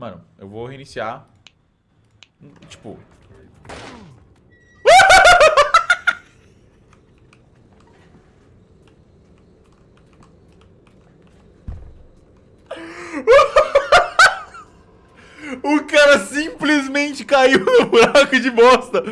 Mano, eu vou reiniciar. Tipo... O cara simplesmente caiu no buraco de bosta.